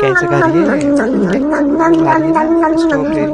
Kayak sekali ya. Strawberry.